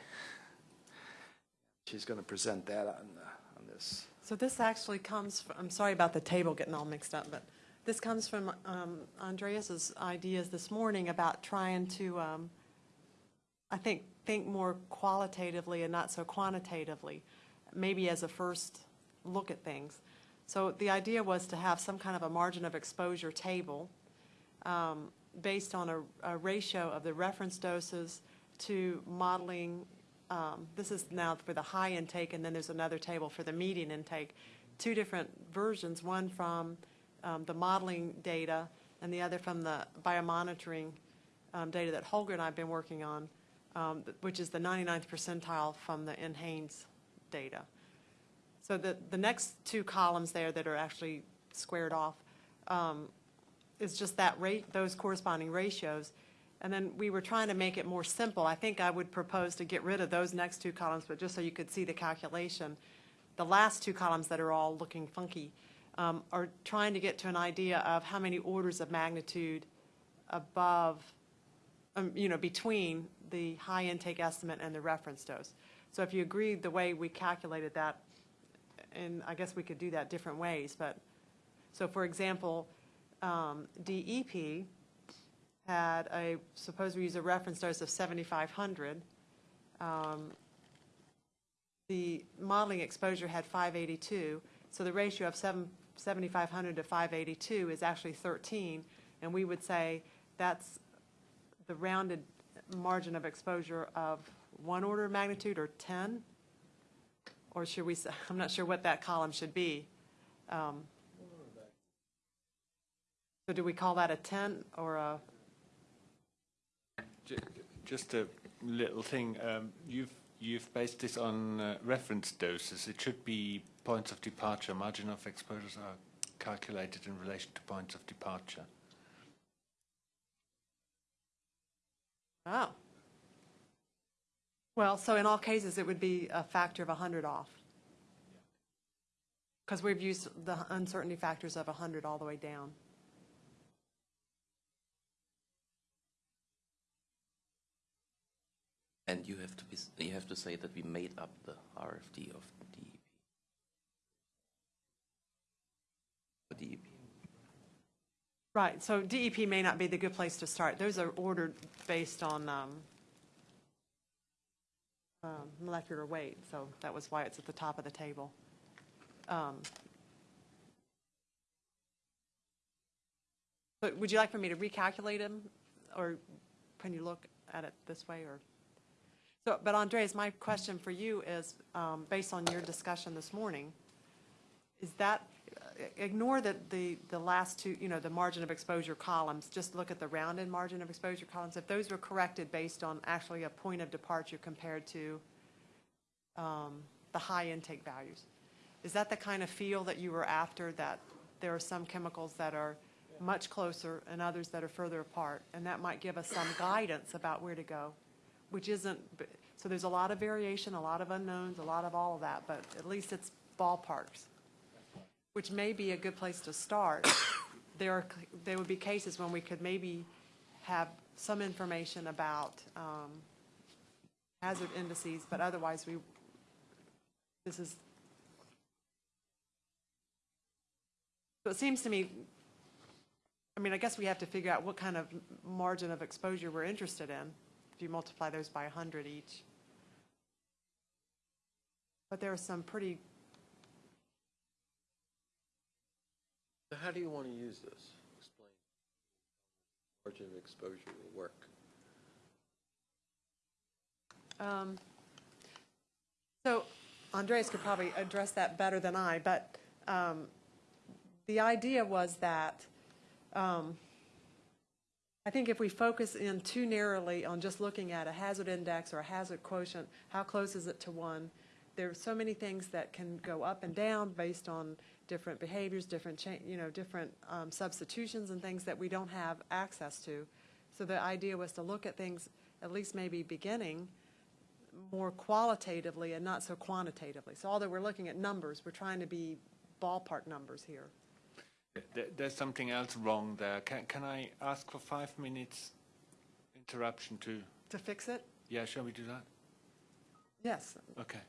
She's going to present that on, on this. So this actually comes, from- I'm sorry about the table getting all mixed up, but this comes from um, Andreas's ideas this morning about trying to, um, I think, think more qualitatively and not so quantitatively, maybe as a first look at things. So the idea was to have some kind of a margin of exposure table um, based on a, a ratio of the reference doses to modeling, um, this is now for the high intake, and then there's another table for the median intake. Two different versions, one from um, the modeling data and the other from the biomonitoring um, data that Holger and I have been working on, um, which is the 99th percentile from the NHANES data. So the, the next two columns there that are actually squared off um, is just that rate, those corresponding ratios. And then we were trying to make it more simple. I think I would propose to get rid of those next two columns, but just so you could see the calculation. The last two columns that are all looking funky um, are trying to get to an idea of how many orders of magnitude above, um, you know, between the high intake estimate and the reference dose. So if you agree the way we calculated that, and I guess we could do that different ways, but, so for example, um, DEP had a, suppose we use a reference dose of 7,500. um, The modeling exposure had 582, so the ratio of seven- 7,500 to 582 is actually 13, and we would say that's the rounded margin of exposure of one order of magnitude or 10? Or should we, say I'm not sure what that column should be. Um, So do we call that a 10 or a, Just a little thing. Um, you've you've based this on uh, reference doses. It should be points of departure. Margin of exposures are calculated in relation to points of departure. oh. Well, so in all cases, it would be a factor of 100 off. Because we've used the uncertainty factors of 100 all the way down. And you have to be, you have to say that we made up the RFD of DEP. DEP. Right, so DEP may not be the good place to start. Those are ordered based on um, um, molecular weight, so that was why it's at the top of the table. Um, But would you like for me to recalculate them, or can you look at it this way, or? So, but Andreas, my question for you is, um, based on your discussion this morning, is that, ignore the, the, the last two, you know, the margin of exposure columns, just look at the rounded margin of exposure columns. If those were corrected based on actually a point of departure compared to um, the high intake values, is that the kind of feel that you were after, that there are some chemicals that are much closer and others that are further apart? And that might give us some guidance about where to go, which isn't, so there's a lot of variation, a lot of unknowns, a lot of all of that, but at least it's ballparks which may be a good place to start. There are, there would be cases when we could maybe have some information about um, hazard indices, but otherwise we, this is, so it seems to me, I mean, I guess we have to figure out what kind of margin of exposure we're interested in, if you multiply those by 100 each. But there are some pretty, So how do you want to use this? Explain. Margin of exposure will work. um, so Andreas could probably address that better than I, but um, the idea was that um, I think if we focus in too narrowly on just looking at a hazard index or a hazard quotient, how close is it to one? There are so many things that can go up and down based on different behaviors, different you know, different um, substitutions and things that we don't have access to. So the idea was to look at things, at least maybe beginning, more qualitatively and not so quantitatively. So although we're looking at numbers, we're trying to be ballpark numbers here. There- There's something else wrong there. Can, can I ask for five minutes interruption to, To fix it? yeah, shall we do that? Yes. Okay.